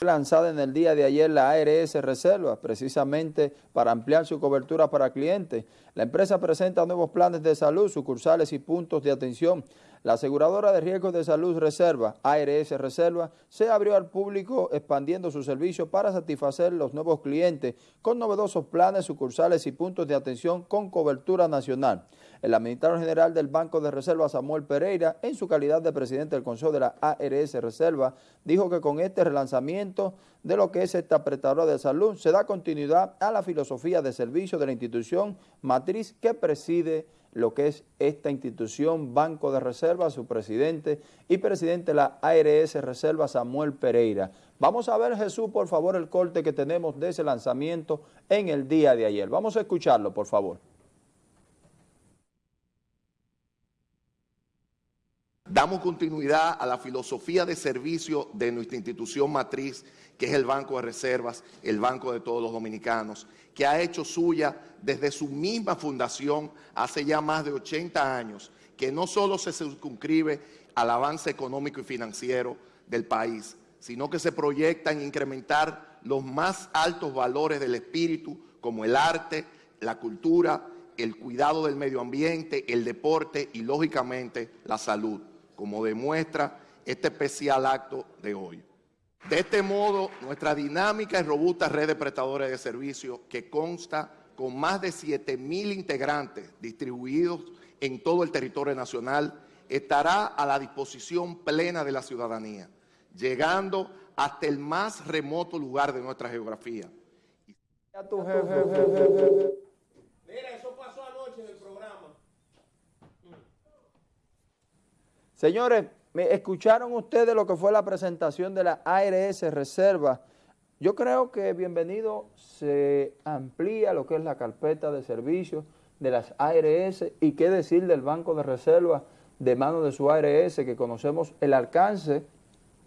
lanzada en el día de ayer la ARS Reserva, precisamente para ampliar su cobertura para clientes. La empresa presenta nuevos planes de salud, sucursales y puntos de atención. La aseguradora de riesgos de salud Reserva, ARS Reserva, se abrió al público expandiendo su servicio para satisfacer los nuevos clientes con novedosos planes, sucursales y puntos de atención con cobertura nacional. El administrador general del Banco de Reserva, Samuel Pereira, en su calidad de presidente del Consejo de la ARS Reserva, dijo que con este relanzamiento de lo que es esta prestadora de salud, se da continuidad a la filosofía de servicio de la institución matriz que preside lo que es esta institución, Banco de Reserva, su presidente y presidente de la ARS Reserva, Samuel Pereira. Vamos a ver, Jesús, por favor, el corte que tenemos de ese lanzamiento en el día de ayer. Vamos a escucharlo, por favor. Damos continuidad a la filosofía de servicio de nuestra institución matriz, que es el Banco de Reservas, el Banco de todos los dominicanos, que ha hecho suya desde su misma fundación hace ya más de 80 años, que no solo se circunscribe al avance económico y financiero del país, sino que se proyecta en incrementar los más altos valores del espíritu, como el arte, la cultura, el cuidado del medio ambiente, el deporte y, lógicamente, la salud como demuestra este especial acto de hoy. De este modo, nuestra dinámica y robusta red de prestadores de servicios, que consta con más de 7 mil integrantes distribuidos en todo el territorio nacional, estará a la disposición plena de la ciudadanía, llegando hasta el más remoto lugar de nuestra geografía. Señores, ¿me escucharon ustedes lo que fue la presentación de la ARS Reserva? Yo creo que bienvenido se amplía lo que es la carpeta de servicios de las ARS y qué decir del Banco de Reserva de mano de su ARS, que conocemos el alcance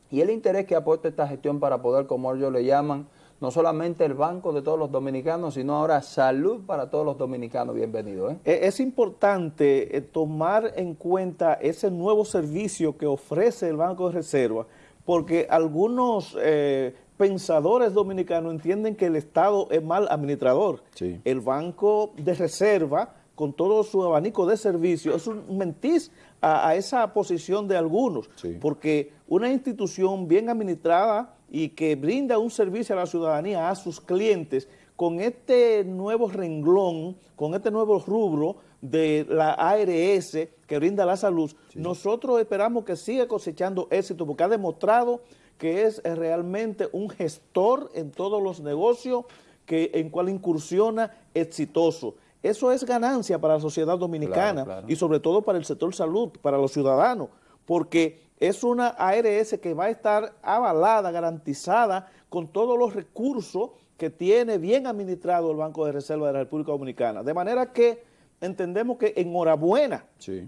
y el interés que aporta esta gestión para poder, como ellos le llaman, no solamente el banco de todos los dominicanos, sino ahora salud para todos los dominicanos. Bienvenido. ¿eh? E-, es importante eh, tomar en cuenta ese nuevo servicio que ofrece el Banco de Reserva, porque algunos eh, pensadores dominicanos entienden que el Estado es mal administrador. El Banco de Reserva, con todo su abanico de servicios, es un mentiz a, esa posición de algunos, porque una institución bien administrada y que brinda un servicio a la ciudadanía, a sus clientes, con este nuevo renglón, con este nuevo rubro de la ARS que brinda la salud, nosotros esperamos que siga cosechando éxito porque ha demostrado que es realmente un gestor en todos los negocios que en cual incursiona exitoso. Eso es ganancia para la sociedad dominicana y sobre todo para el sector salud, para los ciudadanos, porque es una ARS que va a estar avalada, garantizada con todos los recursos que tiene bien administrado el Banco de Reserva de la República Dominicana. De manera que entendemos que enhorabuena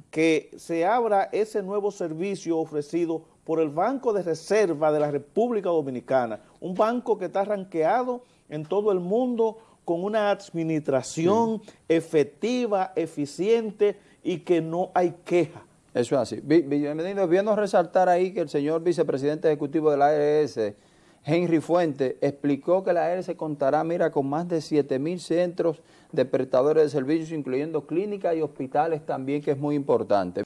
que se abra ese nuevo servicio ofrecido por el Banco de Reserva de la República Dominicana, un banco que está ranqueado en todo el mundo con una administración efectiva, eficiente y que no hay queja. Eso es así. Bienvenido. Viendo resaltar ahí que el señor vicepresidente ejecutivo de la ARS, Henry Fuente, explicó que la ARS contará, mira, con más de 7 mil centros de prestadores de servicios, incluyendo clínicas y hospitales también, que es muy importante.